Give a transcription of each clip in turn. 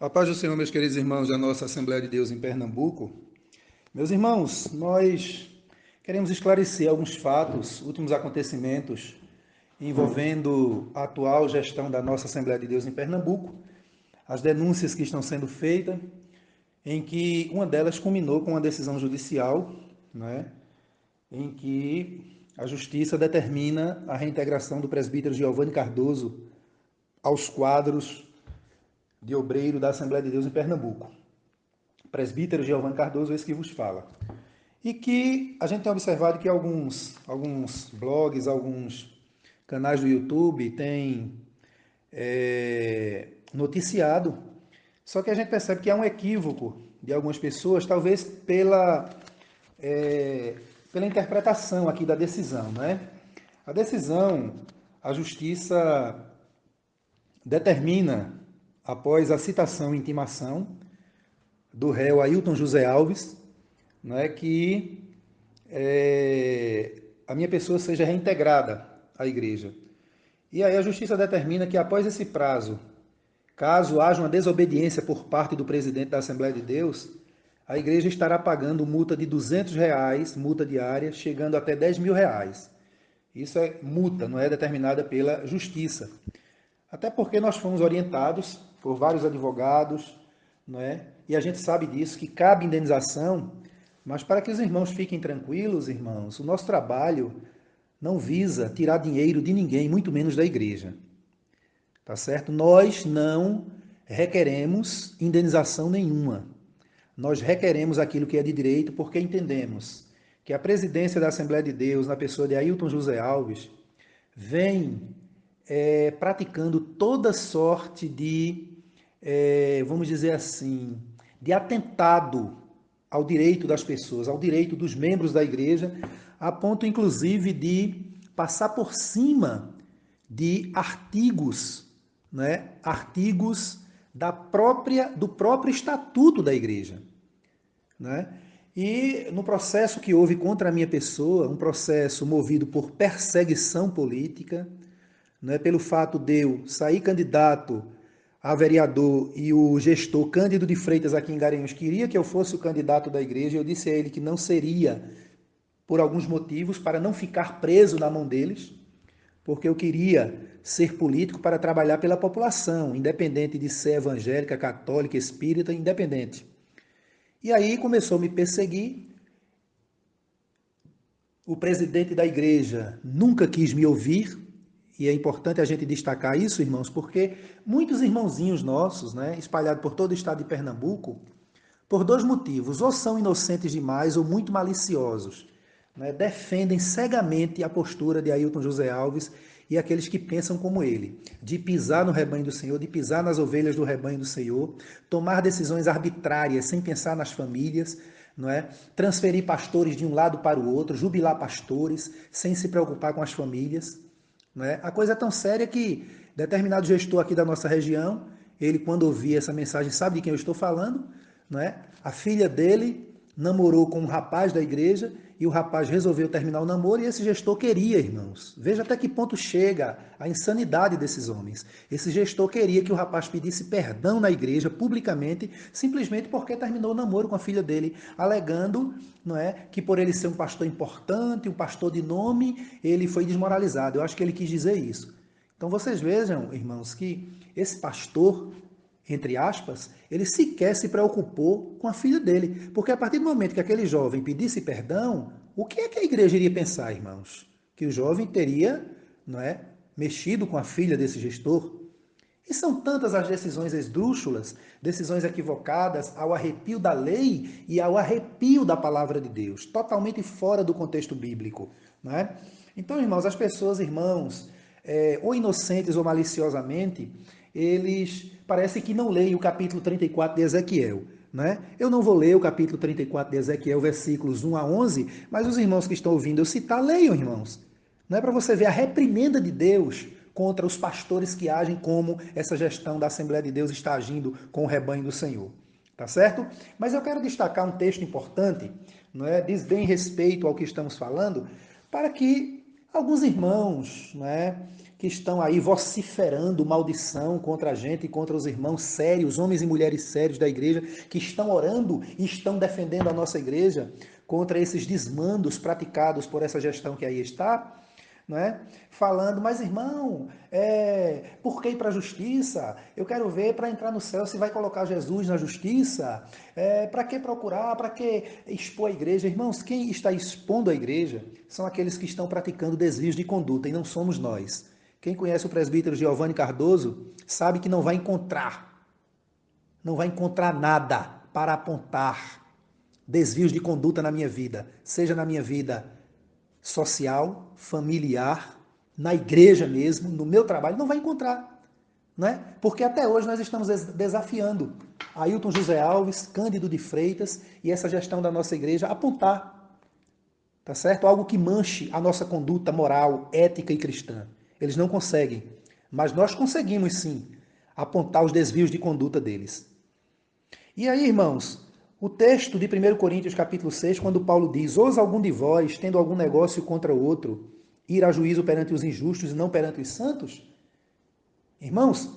A paz do Senhor, meus queridos irmãos da nossa Assembleia de Deus em Pernambuco. Meus irmãos, nós queremos esclarecer alguns fatos, últimos acontecimentos envolvendo a atual gestão da nossa Assembleia de Deus em Pernambuco, as denúncias que estão sendo feitas, em que uma delas culminou com uma decisão judicial, né, em que a Justiça determina a reintegração do presbítero Giovanni Cardoso aos quadros de obreiro da Assembleia de Deus em Pernambuco. Presbítero Giovanni Cardoso, esse que vos fala. E que a gente tem observado que alguns, alguns blogs, alguns canais do YouTube têm é, noticiado, só que a gente percebe que há um equívoco de algumas pessoas, talvez pela, é, pela interpretação aqui da decisão. Né? A decisão, a justiça determina após a citação e intimação do réu Ailton José Alves, é que é, a minha pessoa seja reintegrada à igreja. E aí a justiça determina que após esse prazo, caso haja uma desobediência por parte do presidente da Assembleia de Deus, a igreja estará pagando multa de 200 reais, multa diária, chegando até 10 mil reais. Isso é multa, não é determinada pela justiça. Até porque nós fomos orientados por vários advogados, não é? E a gente sabe disso, que cabe indenização, mas para que os irmãos fiquem tranquilos, irmãos, o nosso trabalho não visa tirar dinheiro de ninguém, muito menos da igreja. Tá certo? Nós não requeremos indenização nenhuma. Nós requeremos aquilo que é de direito porque entendemos que a presidência da Assembleia de Deus, na pessoa de Ailton José Alves, vem é, praticando toda sorte de, é, vamos dizer assim, de atentado ao direito das pessoas, ao direito dos membros da igreja, a ponto inclusive de passar por cima de artigos, né, artigos da própria do próprio estatuto da igreja, né? E no processo que houve contra a minha pessoa, um processo movido por perseguição política, né, pelo fato de eu sair candidato a vereador e o gestor Cândido de Freitas aqui em Garanhuns queria que eu fosse o candidato da igreja, eu disse a ele que não seria por alguns motivos, para não ficar preso na mão deles, porque eu queria ser político para trabalhar pela população, independente de ser evangélica, católica, espírita, independente. E aí começou a me perseguir. O presidente da igreja nunca quis me ouvir, e é importante a gente destacar isso, irmãos, porque muitos irmãozinhos nossos, né, espalhados por todo o estado de Pernambuco, por dois motivos, ou são inocentes demais ou muito maliciosos, né, defendem cegamente a postura de Ailton José Alves e aqueles que pensam como ele, de pisar no rebanho do Senhor, de pisar nas ovelhas do rebanho do Senhor, tomar decisões arbitrárias sem pensar nas famílias, não é? Transferir pastores de um lado para o outro, jubilar pastores sem se preocupar com as famílias. Né? A coisa é tão séria que determinado gestor aqui da nossa região, ele quando ouvia essa mensagem sabe de quem eu estou falando, né? a filha dele namorou com um rapaz da igreja e o rapaz resolveu terminar o namoro e esse gestor queria, irmãos. Veja até que ponto chega a insanidade desses homens. Esse gestor queria que o rapaz pedisse perdão na igreja publicamente, simplesmente porque terminou o namoro com a filha dele, alegando, não é, que por ele ser um pastor importante, um pastor de nome, ele foi desmoralizado. Eu acho que ele quis dizer isso. Então vocês vejam, irmãos, que esse pastor entre aspas, ele sequer se preocupou com a filha dele. Porque a partir do momento que aquele jovem pedisse perdão, o que é que a igreja iria pensar, irmãos? Que o jovem teria não é, mexido com a filha desse gestor? E são tantas as decisões esdrúxulas, decisões equivocadas ao arrepio da lei e ao arrepio da palavra de Deus, totalmente fora do contexto bíblico. Não é? Então, irmãos, as pessoas, irmãos, é, ou inocentes ou maliciosamente, eles parece que não leem o capítulo 34 de Ezequiel. Né? Eu não vou ler o capítulo 34 de Ezequiel, versículos 1 a 11, mas os irmãos que estão ouvindo eu citar, leiam, irmãos. Não é para você ver a reprimenda de Deus contra os pastores que agem como essa gestão da Assembleia de Deus está agindo com o rebanho do Senhor. Tá certo? Mas eu quero destacar um texto importante, não é? diz bem respeito ao que estamos falando, para que alguns irmãos, não é? Que estão aí vociferando maldição contra a gente e contra os irmãos sérios, homens e mulheres sérios da igreja, que estão orando e estão defendendo a nossa igreja contra esses desmandos praticados por essa gestão que aí está, não é? falando, mas irmão, é, por que ir para a justiça? Eu quero ver para entrar no céu se vai colocar Jesus na justiça. É, para que procurar? Para que expor a igreja? Irmãos, quem está expondo a igreja são aqueles que estão praticando desvios de conduta e não somos nós. Quem conhece o presbítero Giovanni Cardoso sabe que não vai encontrar, não vai encontrar nada para apontar desvios de conduta na minha vida, seja na minha vida social, familiar, na igreja mesmo, no meu trabalho, não vai encontrar. Né? Porque até hoje nós estamos desafiando Ailton José Alves, Cândido de Freitas e essa gestão da nossa igreja apontar, tá certo? Algo que manche a nossa conduta moral, ética e cristã. Eles não conseguem. Mas nós conseguimos sim apontar os desvios de conduta deles. E aí, irmãos, o texto de 1 Coríntios capítulo 6, quando Paulo diz, ousa algum de vós, tendo algum negócio contra o outro, ir a juízo perante os injustos e não perante os santos? Irmãos,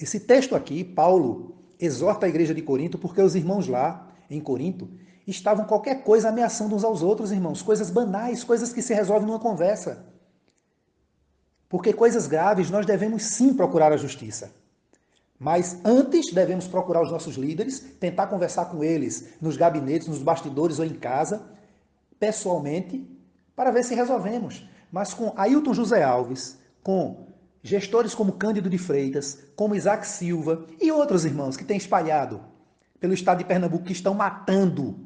esse texto aqui, Paulo exorta a igreja de Corinto, porque os irmãos lá, em Corinto, estavam qualquer coisa ameaçando uns aos outros, irmãos, coisas banais, coisas que se resolvem numa conversa. Porque coisas graves nós devemos sim procurar a justiça. Mas antes devemos procurar os nossos líderes, tentar conversar com eles nos gabinetes, nos bastidores ou em casa, pessoalmente, para ver se resolvemos. Mas com Ailton José Alves, com gestores como Cândido de Freitas, como Isaac Silva e outros irmãos que têm espalhado pelo estado de Pernambuco que estão matando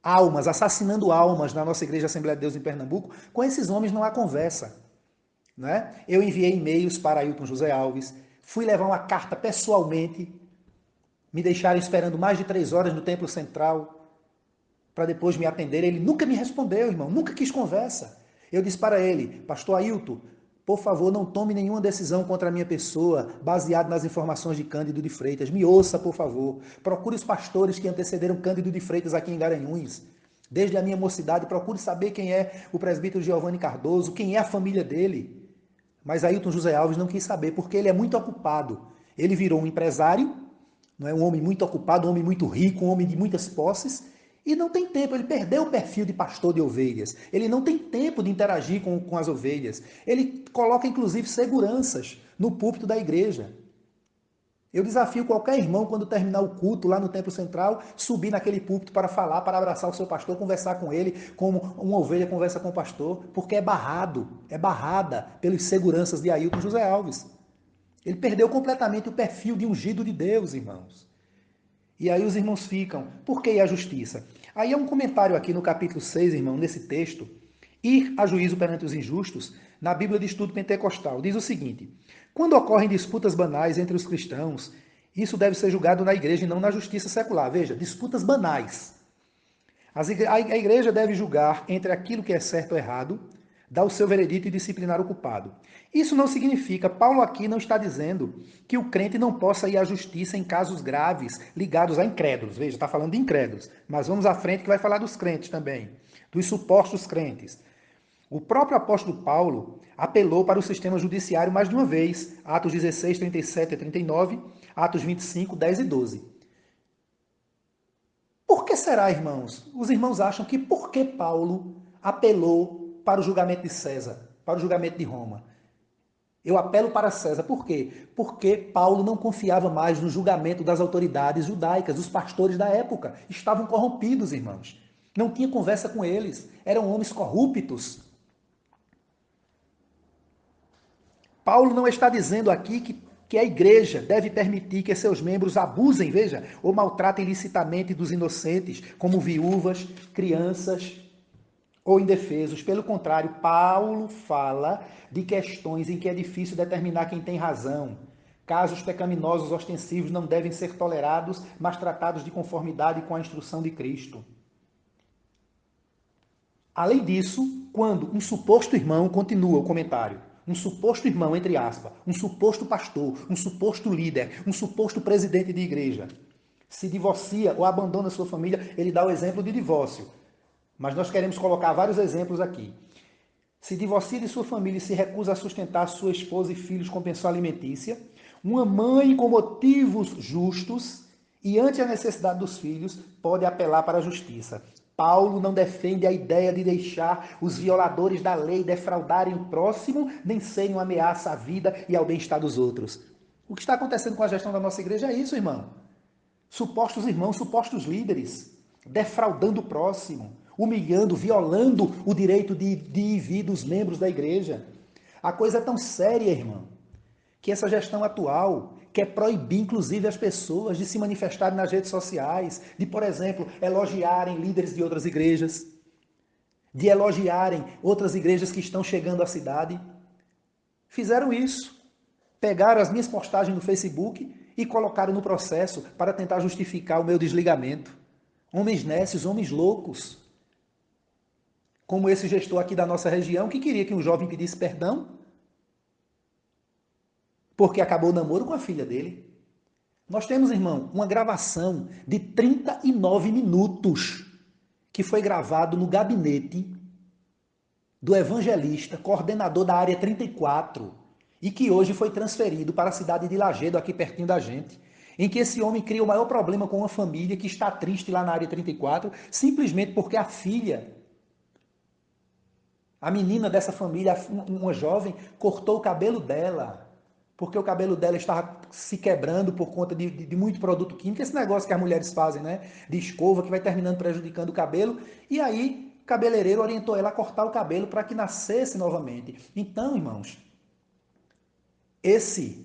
almas, assassinando almas na nossa Igreja Assembleia de Deus em Pernambuco, com esses homens não há conversa. Né? Eu enviei e-mails para Ailton José Alves, fui levar uma carta pessoalmente, me deixaram esperando mais de três horas no Templo Central para depois me atender. Ele nunca me respondeu, irmão, nunca quis conversa. Eu disse para ele, pastor Ailton, por favor, não tome nenhuma decisão contra a minha pessoa baseado nas informações de Cândido de Freitas. Me ouça, por favor. Procure os pastores que antecederam Cândido de Freitas aqui em Garanhuns. Desde a minha mocidade, procure saber quem é o presbítero Giovanni Cardoso, quem é a família dele. Mas Ailton José Alves não quis saber, porque ele é muito ocupado. Ele virou um empresário, não é um homem muito ocupado, um homem muito rico, um homem de muitas posses, e não tem tempo, ele perdeu o perfil de pastor de ovelhas. Ele não tem tempo de interagir com, com as ovelhas. Ele coloca, inclusive, seguranças no púlpito da igreja. Eu desafio qualquer irmão, quando terminar o culto lá no Templo Central, subir naquele púlpito para falar, para abraçar o seu pastor, conversar com ele, como uma ovelha conversa com o pastor, porque é barrado, é barrada pelos seguranças de Ailton José Alves. Ele perdeu completamente o perfil de ungido de Deus, irmãos. E aí os irmãos ficam, por que a justiça? Aí é um comentário aqui no capítulo 6, irmão, nesse texto, ir a juízo perante os injustos, na Bíblia de Estudo Pentecostal, diz o seguinte: quando ocorrem disputas banais entre os cristãos, isso deve ser julgado na igreja e não na justiça secular. Veja, disputas banais. A igreja deve julgar entre aquilo que é certo ou errado, dar o seu veredito e disciplinar o culpado. Isso não significa, Paulo aqui não está dizendo que o crente não possa ir à justiça em casos graves ligados a incrédulos. Veja, está falando de incrédulos. Mas vamos à frente que vai falar dos crentes também, dos supostos crentes. O próprio apóstolo Paulo apelou para o sistema judiciário mais de uma vez, Atos 16, 37 e 39, Atos 25, 10 e 12. Por que será, irmãos? Os irmãos acham que por que Paulo apelou para o julgamento de César, para o julgamento de Roma? Eu apelo para César. Por quê? Porque Paulo não confiava mais no julgamento das autoridades judaicas, dos pastores da época. Estavam corrompidos, irmãos. Não tinha conversa com eles. Eram homens corruptos. Paulo não está dizendo aqui que, que a igreja deve permitir que seus membros abusem, veja, ou maltratem ilicitamente dos inocentes, como viúvas, crianças ou indefesos. Pelo contrário, Paulo fala de questões em que é difícil determinar quem tem razão. Casos pecaminosos ostensivos não devem ser tolerados, mas tratados de conformidade com a instrução de Cristo. Além disso, quando um suposto irmão, continua o comentário, um suposto irmão, entre aspas, um suposto pastor, um suposto líder, um suposto presidente de igreja, se divorcia ou abandona sua família, ele dá o exemplo de divórcio. Mas nós queremos colocar vários exemplos aqui. se divorcia de sua família e se recusa a sustentar sua esposa e filhos com pensão alimentícia, uma mãe com motivos justos e ante a necessidade dos filhos pode apelar para a justiça. Paulo não defende a ideia de deixar os violadores da lei defraudarem o próximo, nem serem uma ameaça à vida e ao bem-estar dos outros. O que está acontecendo com a gestão da nossa igreja é isso, irmão. Supostos irmãos, supostos líderes, defraudando o próximo, humilhando, violando o direito de, de ir vir dos membros da igreja. A coisa é tão séria, irmão, que essa gestão atual quer proibir, inclusive, as pessoas de se manifestarem nas redes sociais, de, por exemplo, elogiarem líderes de outras igrejas, de elogiarem outras igrejas que estão chegando à cidade. Fizeram isso. Pegaram as minhas postagens no Facebook e colocaram no processo para tentar justificar o meu desligamento. Homens nécios, homens loucos. Como esse gestor aqui da nossa região que queria que um jovem pedisse perdão porque acabou o namoro com a filha dele. Nós temos, irmão, uma gravação de 39 minutos que foi gravado no gabinete do evangelista, coordenador da área 34, e que hoje foi transferido para a cidade de Lagedo, aqui pertinho da gente, em que esse homem cria o maior problema com uma família que está triste lá na área 34, simplesmente porque a filha, a menina dessa família, uma jovem, cortou o cabelo dela porque o cabelo dela estava se quebrando por conta de, de, de, muito produto químico, esse negócio que as mulheres fazem, né? De escova, que vai terminando prejudicando o cabelo. E aí, o cabeleireiro orientou ela a cortar o cabelo para que nascesse novamente. Então, irmãos, esse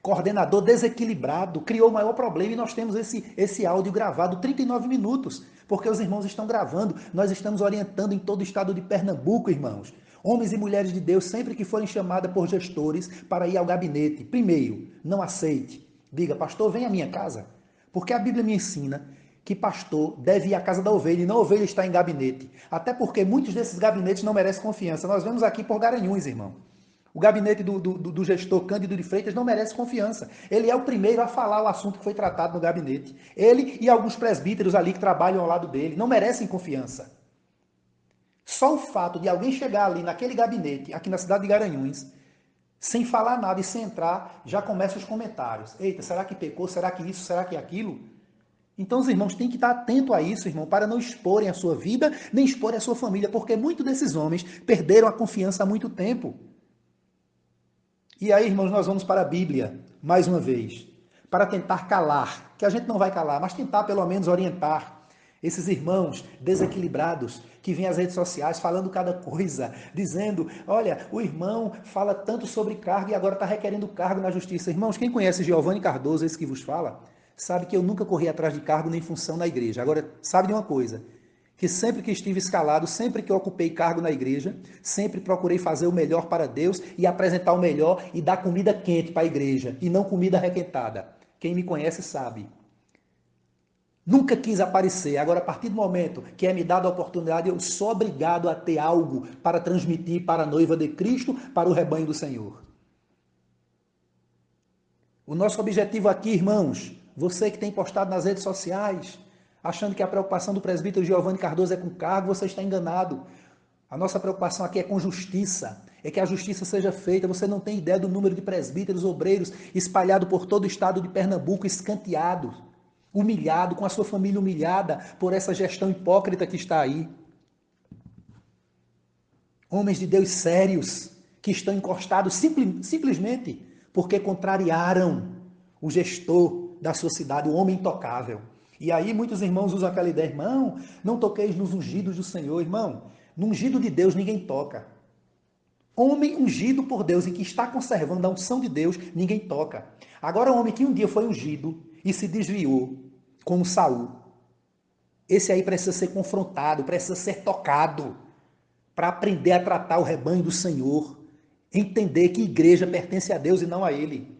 coordenador desequilibrado criou o maior problema e nós temos esse, esse áudio gravado 39 minutos, porque os irmãos estão gravando, nós estamos orientando em todo o estado de Pernambuco, irmãos. Homens e mulheres de Deus, sempre que forem chamadas por gestores para ir ao gabinete, primeiro, não aceite. Diga, pastor, vem à minha casa. Porque a Bíblia me ensina que pastor deve ir à casa da ovelha e não a ovelha está em gabinete. Até porque muitos desses gabinetes não merecem confiança. Nós vemos aqui por Garanhuns, irmão. O gabinete do, do, do, gestor Cândido de Freitas não merece confiança. Ele é o primeiro a falar o assunto que foi tratado no gabinete. Ele e alguns presbíteros ali que trabalham ao lado dele não merecem confiança. Só o fato de alguém chegar ali naquele gabinete, aqui na cidade de Garanhuns, sem falar nada e sem entrar, já começam os comentários. Eita, será que pecou? Será que isso? Será que aquilo? Então os irmãos têm que estar atentos a isso, irmão, para não exporem a sua vida, nem exporem a sua família, porque muitos desses homens perderam a confiança há muito tempo. E aí, irmãos, nós vamos para a Bíblia, mais uma vez, para tentar calar, que a gente não vai calar, mas tentar pelo menos orientar esses irmãos desequilibrados que vêm às redes sociais falando cada coisa, dizendo: olha, o irmão fala tanto sobre cargo e agora está requerendo cargo na justiça. Irmãos, quem conhece Giovanni Cardoso, esse que vos fala, sabe que eu nunca corri atrás de cargo nem função na igreja. Agora, sabe de uma coisa? Que sempre que estive escalado, sempre que ocupei cargo na igreja, sempre procurei fazer o melhor para Deus e apresentar o melhor e dar comida quente para a igreja e não comida requentada. Quem me conhece sabe. Nunca quis aparecer. Agora, a partir do momento que é me dada a oportunidade, eu sou obrigado a ter algo para transmitir para a noiva de Cristo, para o rebanho do Senhor. O nosso objetivo aqui, irmãos, você que tem postado nas redes sociais, achando que a preocupação do presbítero Giovanni Cardoso é com cargo, você está enganado. A nossa preocupação aqui é com justiça, é que a justiça seja feita. Você não tem ideia do número de presbíteros, obreiros espalhado por todo o estado de Pernambuco, escanteados humilhado, com a sua família humilhada por essa gestão hipócrita que está aí. Homens de Deus sérios que estão encostados simplesmente porque contrariaram o gestor da sua cidade, o homem intocável. E aí muitos irmãos usam aquela ideia, irmão, não toqueis nos ungidos do Senhor, irmão. No ungido de Deus ninguém toca. Homem ungido por Deus e que está conservando a unção de Deus, ninguém toca. Agora, o homem que um dia foi ungido e se desviou, como Saul. Esse aí precisa ser confrontado, precisa ser tocado para aprender a tratar o rebanho do Senhor, entender que igreja pertence a Deus e não a ele.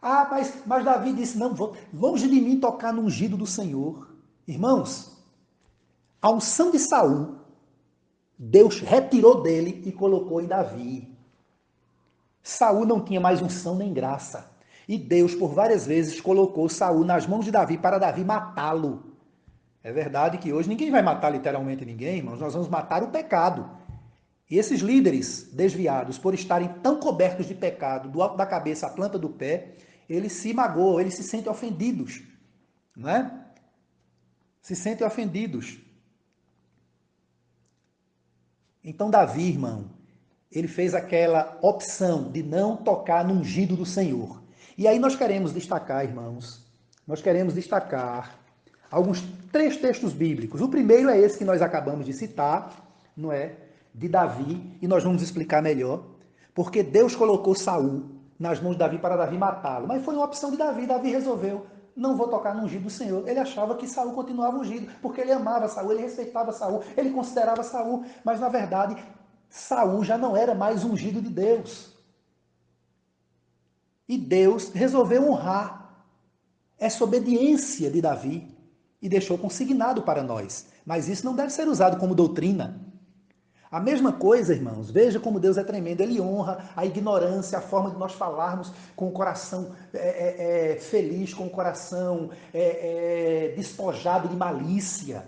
Ah, mas, mas Davi disse: não, longe de mim tocar no ungido do Senhor. Irmãos, a unção de Saul, Deus retirou dele e colocou em Davi. Saul não tinha mais unção nem graça. E Deus, por várias vezes, colocou Saul nas mãos de Davi para Davi matá-lo. É verdade que hoje ninguém vai matar literalmente ninguém, irmãos, nós vamos matar o pecado. E esses líderes desviados, por estarem tão cobertos de pecado, do alto da cabeça à planta do pé, eles se magoam, eles se sentem ofendidos, não é? Se sentem ofendidos. Então, Davi, irmão, ele fez aquela opção de não tocar no ungido do Senhor. E aí nós queremos destacar, irmãos, nós queremos destacar alguns três textos bíblicos. O primeiro é esse que nós acabamos de citar, não é? De Davi, e nós vamos explicar melhor, porque Deus colocou Saul nas mãos de Davi para Davi matá-lo. Mas foi uma opção de Davi. Davi resolveu não vou tocar no ungido do Senhor. Ele achava que Saul continuava ungido, porque ele amava Saul, ele respeitava Saul, ele considerava Saul, mas na verdade Saul já não era mais ungido de Deus. E Deus resolveu honrar essa obediência de Davi e deixou consignado para nós. Mas isso não deve ser usado como doutrina. A mesma coisa, irmãos, veja como Deus é tremendo. Ele honra a ignorância, a forma de nós falarmos com o coração é, é, é, feliz, com o coração é, é, despojado de malícia.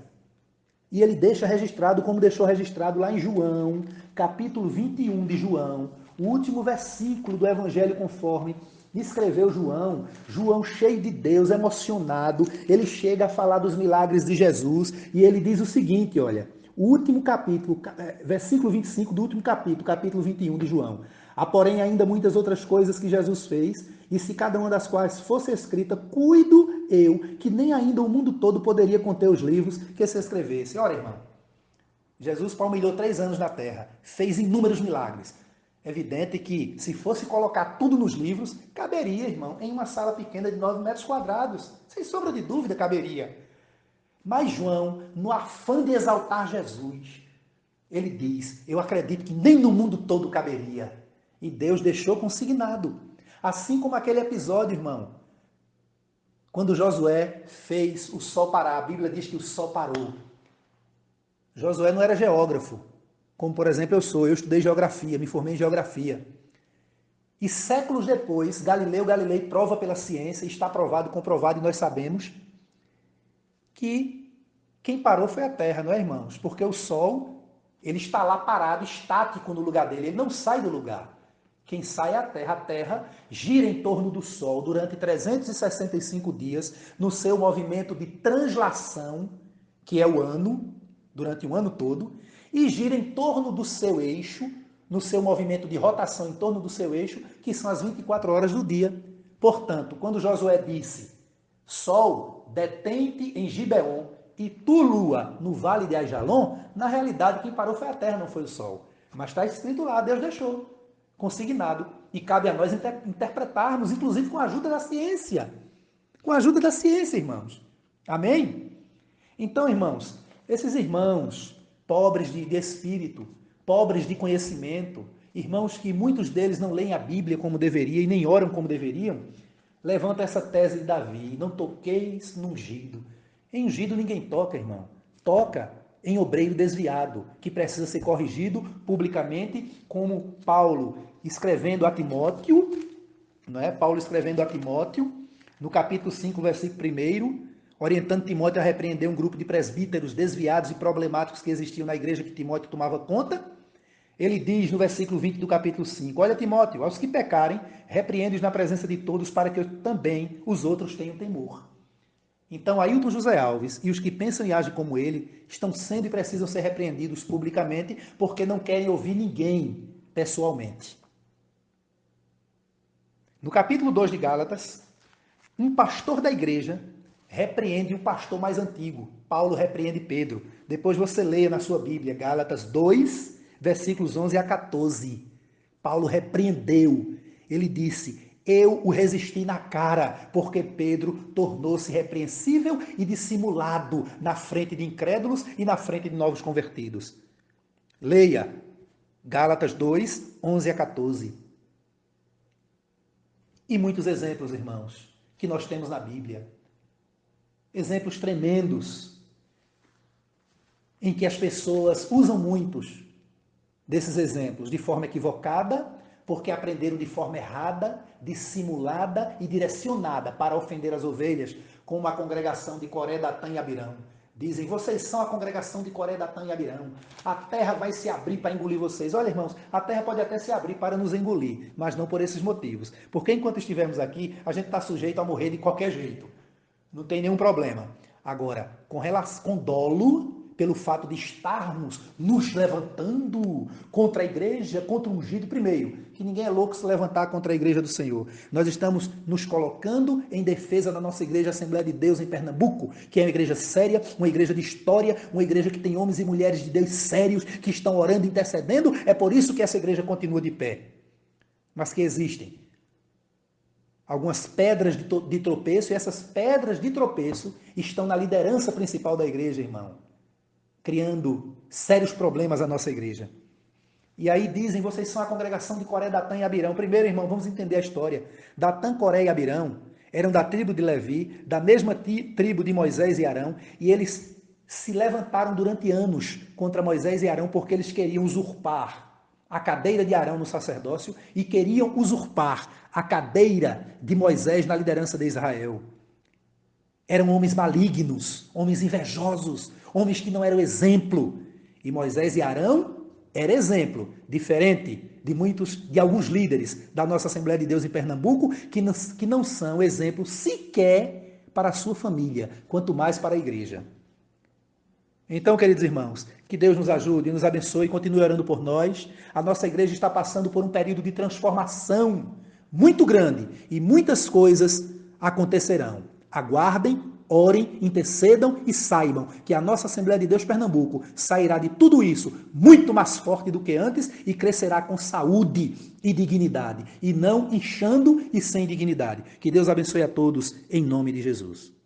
E ele deixa registrado, como deixou registrado lá em João, capítulo 21 de João, o último versículo do Evangelho conforme escreveu João, João cheio de Deus, emocionado, ele chega a falar dos milagres de Jesus e ele diz o seguinte, olha, o último capítulo, é, versículo 25 do último capítulo, capítulo 21 de João. Há, porém, ainda muitas outras coisas que Jesus fez, e se cada uma das quais fosse escrita, cuido eu, que nem ainda o mundo todo poderia conter os livros que se escrevesse. Ora, irmão, Jesus palmilhou três anos na terra, fez inúmeros milagres. Evidente que, se fosse colocar tudo nos livros, caberia, irmão, em uma sala pequena de 9 metros quadrados. Sem sombra de dúvida, caberia. Mas João, no afã de exaltar Jesus, ele diz: Eu acredito que nem no mundo todo caberia. E Deus deixou consignado. Assim como aquele episódio, irmão, quando Josué fez o sol parar, a Bíblia diz que o sol parou. Josué não era geógrafo, como por exemplo eu sou, eu estudei geografia, me formei em geografia. E séculos depois, Galileu Galilei prova pela ciência, está provado, comprovado, e nós sabemos que quem parou foi a Terra, não é, irmãos? Porque o Sol, ele está lá parado, estático no lugar dele, ele não sai do lugar. Quem sai é a Terra. A Terra gira em torno do Sol durante 365 dias no seu movimento de translação, que é o ano, durante o ano todo, e gira em torno do seu eixo, no seu movimento de rotação em torno do seu eixo, que são as 24 horas do dia. Portanto, quando Josué disse: Sol, detente em Gibeon e tu, lua, no vale de Ajalon, na realidade quem parou foi a terra, não foi o sol. Mas está escrito lá, Deus deixou, consignado. E cabe a nós inter interpretarmos, inclusive com a ajuda da ciência. Com a ajuda da ciência, irmãos. Amém? Então, irmãos, esses irmãos pobres de, de espírito, pobres de conhecimento, irmãos que muitos deles não leem a Bíblia como deveria e nem oram como deveriam, levanta essa tese de Davi: não toqueis no ungido. Em ungido ninguém toca, irmão. Toca em obreiro desviado, que precisa ser corrigido publicamente, como Paulo escrevendo a Timóteo, não é? Paulo escrevendo a Timóteo, no capítulo 5, versículo 1, orientando Timóteo a repreender um grupo de presbíteros desviados e problemáticos que existiam na igreja que Timóteo tomava conta. Ele diz no versículo 20 do capítulo 5: Olha, Timóteo, aos que pecarem, repreende-os na presença de todos, para que também os outros tenham temor. Então, Ailton José Alves e os que pensam e agem como ele estão sendo e precisam ser repreendidos publicamente porque não querem ouvir ninguém pessoalmente. No capítulo 2 de Gálatas, um pastor da igreja repreende o pastor mais antigo. Paulo repreende Pedro. Depois você leia na sua Bíblia, Gálatas 2, versículos 11 a 14. Paulo repreendeu. Ele disse: Eu o resisti na cara, porque Pedro tornou-se repreensível e dissimulado na frente de incrédulos e na frente de novos convertidos. Leia Gálatas 2, 11 a 14. E muitos exemplos, irmãos, que nós temos na Bíblia. Exemplos tremendos em que as pessoas usam muitos desses exemplos de forma equivocada, porque aprenderam de forma errada, dissimulada e direcionada para ofender as ovelhas, como a congregação de Coré, Datã e Abirão. Dizem, vocês são a congregação de Coré, Datã e Abirão. A terra vai se abrir para engolir vocês. Olha, irmãos, a terra pode até se abrir para nos engolir, mas não por esses motivos. Porque enquanto estivermos aqui, a gente está sujeito a morrer de qualquer jeito. Não tem nenhum problema. Agora, com, relação, com dolo, pelo fato de estarmos nos levantando contra a igreja, contra o ungido, primeiro, que ninguém é louco se levantar contra a igreja do Senhor. Nós estamos nos colocando em defesa da nossa igreja Assembleia de Deus em Pernambuco, que é uma igreja séria, uma igreja de história, uma igreja que tem homens e mulheres de Deus sérios que estão orando e intercedendo. É por isso que essa igreja continua de pé. Mas que existem algumas pedras de tropeço, e essas pedras de tropeço estão na liderança principal da igreja, irmão criando sérios problemas à nossa igreja. E aí dizem, vocês são a congregação de Coré, Datã e Abirão. Primeiro, irmão, vamos entender a história. Datã, Coré e Abirão eram da tribo de Levi, da mesma tribo de Moisés e Arão, e eles se levantaram durante anos contra Moisés e Arão porque eles queriam usurpar a cadeira de Arão no sacerdócio e queriam usurpar a cadeira de Moisés na liderança de Israel. Eram homens malignos, homens invejosos, homens que não eram exemplo. E Moisés e Arão era exemplo, diferente de muitos, de alguns líderes da nossa Assembleia de Deus em Pernambuco, que não, que não são exemplo sequer para a sua família, quanto mais para a igreja. Então, queridos irmãos, que Deus nos ajude, nos abençoe e continue orando por nós. A nossa igreja está passando por um período de transformação muito grande e muitas coisas acontecerão. Aguardem orem, intercedam e saibam que a nossa Assembleia de Deus Pernambuco sairá de tudo isso muito mais forte do que antes e crescerá com saúde e dignidade, e não inchando e sem dignidade. Que Deus abençoe a todos em nome de Jesus.